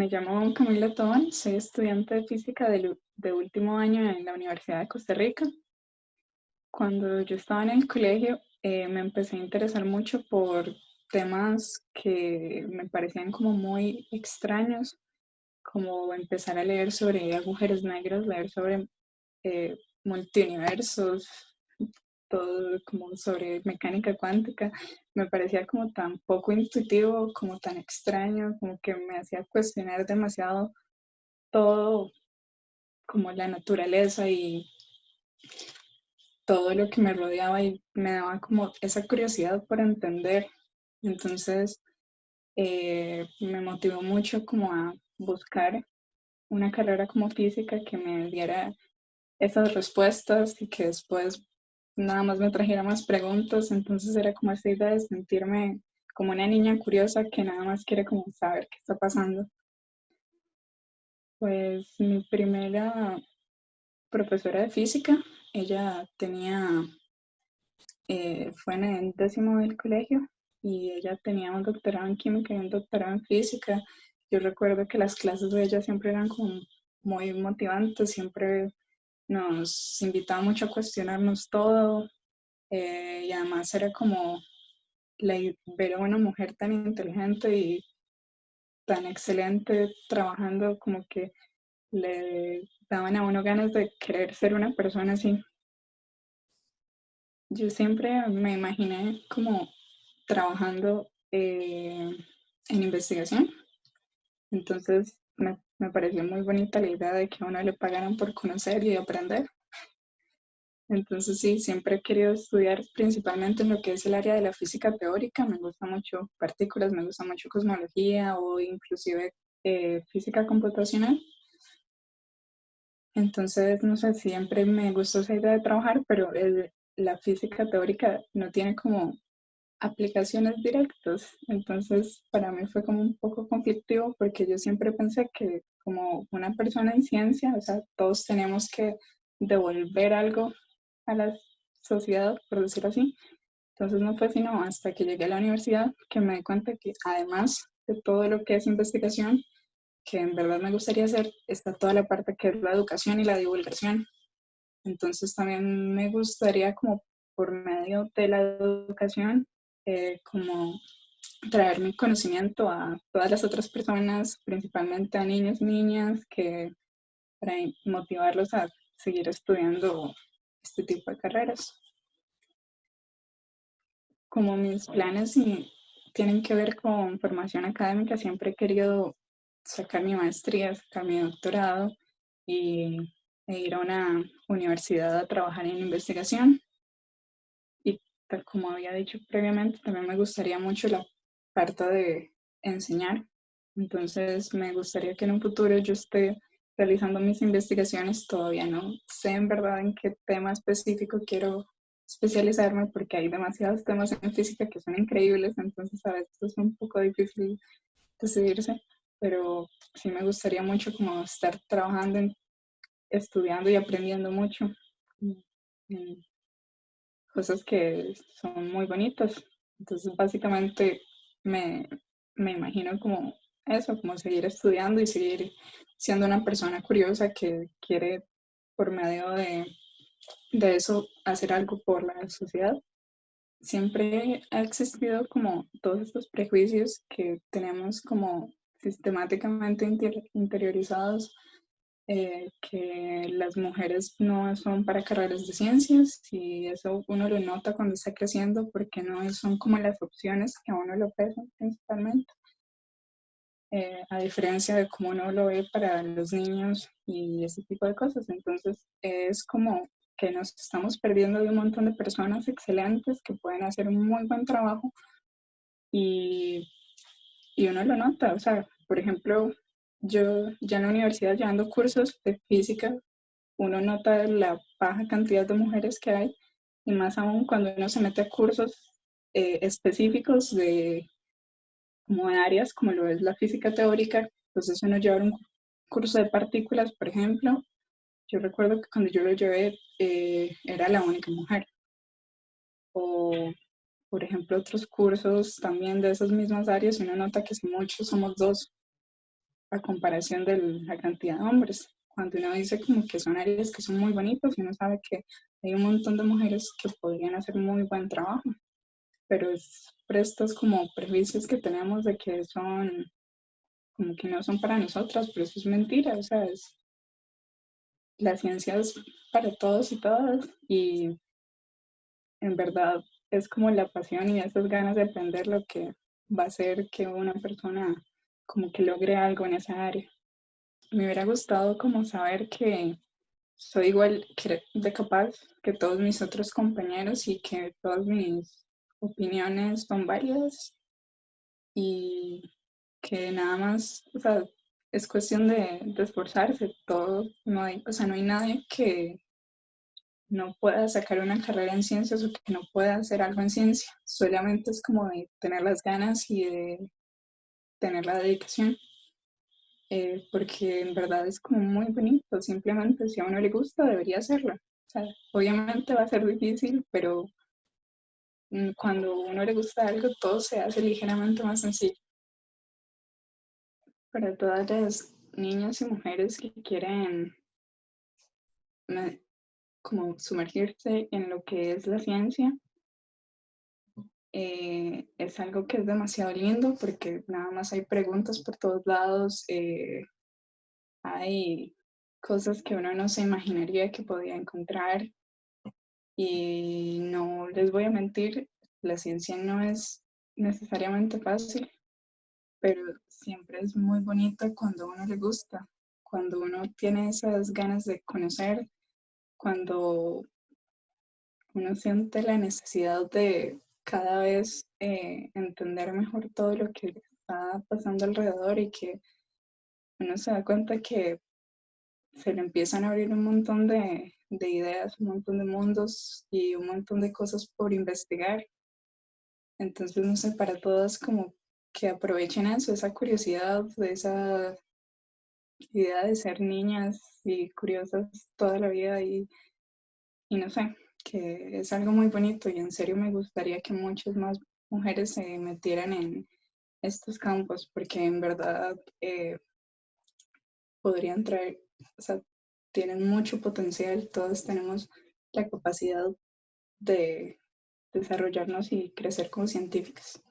me llamo Camila Tobán, soy estudiante de física de, de, último año en la Universidad de Costa Rica. Cuando yo estaba en el colegio eh, me empecé a interesar mucho por temas que me parecían como muy extraños, como empezar a leer sobre agujeros negros, leer sobre eh, multiuniversos, todo como sobre mecánica cuántica, me parecía como tan poco intuitivo, como tan extraño, como que me hacía cuestionar demasiado todo, como la naturaleza y todo lo que me rodeaba y me daba como esa curiosidad por entender. Entonces, eh, me motivó mucho como a buscar una carrera como física que me diera esas respuestas y que después nada más me trajera más preguntas, entonces era como esa idea de sentirme como una niña curiosa que nada más quiere como saber qué está pasando. Pues mi primera profesora de física, ella tenía, eh, fue en el décimo del colegio y ella tenía un doctorado en química y un doctorado en física. Yo recuerdo que las clases de ella siempre eran como muy motivantes, siempre nos invitaba mucho a cuestionarnos todo eh, y además era como ver a una mujer tan inteligente y tan excelente trabajando como que le daban a uno ganas de querer ser una persona así. Yo siempre me imaginé como trabajando eh, en investigación. Entonces me pareció muy bonita la idea de que a uno le pagaran por conocer y aprender. Entonces sí, siempre he querido estudiar principalmente en lo que es el área de la física teórica. Me gusta mucho partículas, me gusta mucho cosmología o inclusive eh, física computacional. Entonces, no sé, siempre me gustó esa idea de trabajar, pero la física teórica no tiene como aplicaciones directas. Entonces, para mí fue como un poco conflictivo porque yo siempre pensé que como una persona en ciencia, o sea, todos tenemos que devolver algo a la sociedad, por decirlo así. Entonces no fue sino hasta que llegué a la universidad que me di cuenta que además de todo lo que es investigación, que en verdad me gustaría hacer, está toda la parte que es la educación y la divulgación. Entonces también me gustaría como por medio de la educación eh, como traer mi conocimiento a todas las otras personas, principalmente a niños y niñas, que para motivarlos a seguir estudiando este tipo de carreras. Como mis planes tienen que ver con formación académica, siempre he querido sacar mi maestría, sacar mi doctorado y e ir a una universidad a trabajar en investigación como había dicho previamente, también me gustaría mucho la parte de enseñar. Entonces, me gustaría que en un futuro yo esté realizando mis investigaciones. Todavía no sé en verdad en qué tema específico quiero especializarme porque hay demasiados temas en física que son increíbles, entonces a veces es un poco difícil decidirse, pero sí me gustaría mucho como estar trabajando, estudiando y aprendiendo mucho cosas que son muy bonitas. Entonces, básicamente me, me imagino como eso, como seguir estudiando y seguir siendo una persona curiosa que quiere por medio de, de eso hacer algo por la sociedad. Siempre ha existido como todos estos prejuicios que tenemos como sistemáticamente interiorizados eh, que las mujeres no son para carreras de ciencias y eso uno lo nota cuando está creciendo porque no son como las opciones que a uno lo pesan principalmente. Eh, a diferencia de cómo uno lo ve para los niños y ese tipo de cosas. Entonces es como que nos estamos perdiendo de un montón de personas excelentes que pueden hacer un muy buen trabajo y, y uno lo nota. O sea, por ejemplo, yo ya en la universidad llevando cursos de física, uno nota la baja cantidad de mujeres que hay y más aún cuando uno se mete a cursos eh, específicos de como áreas como lo es la física teórica, entonces uno lleva un curso de partículas, por ejemplo, yo recuerdo que cuando yo lo llevé eh, era la única mujer. O, por ejemplo, otros cursos también de esas mismas áreas, uno nota que si muchos somos dos a comparación de la cantidad de hombres. Cuando uno dice como que son áreas que son muy bonitos, uno sabe que hay un montón de mujeres que podrían hacer muy buen trabajo, pero es por estos como prejuicios que tenemos de que son como que no son para nosotras, pero eso es mentira, o sea, es, la ciencia es para todos y todas y en verdad es como la pasión y esas ganas de aprender lo que va a hacer que una persona como que logre algo en esa área. Me hubiera gustado como saber que soy igual de capaz que todos mis otros compañeros y que todas mis opiniones son válidas y que nada más, o sea, es cuestión de, de esforzarse, todo, no hay, o sea, no hay nadie que no pueda sacar una carrera en ciencias o que no pueda hacer algo en ciencia, solamente es como de tener las ganas y de tener la dedicación, eh, porque en verdad es como muy bonito, simplemente si a uno le gusta debería hacerlo. O sea, obviamente va a ser difícil, pero mm, cuando a uno le gusta algo todo se hace ligeramente más sencillo. Para todas las niñas y mujeres que quieren como sumergirse en lo que es la ciencia, eh, es algo que es demasiado lindo porque nada más hay preguntas por todos lados, eh, hay cosas que uno no se imaginaría que podía encontrar. Y no les voy a mentir, la ciencia no es necesariamente fácil, pero siempre es muy bonito cuando uno le gusta, cuando uno tiene esas ganas de conocer, cuando uno siente la necesidad de cada vez eh, entender mejor todo lo que está pasando alrededor y que uno se da cuenta que se le empiezan a abrir un montón de, de ideas, un montón de mundos y un montón de cosas por investigar. Entonces, no sé, para todas como que aprovechen eso, esa curiosidad, esa idea de ser niñas y curiosas toda la vida y, y no sé, que es algo muy bonito y en serio me gustaría que muchas más mujeres se metieran en estos campos porque en verdad eh, podrían traer, o sea, tienen mucho potencial, todos tenemos la capacidad de desarrollarnos y crecer como científicas.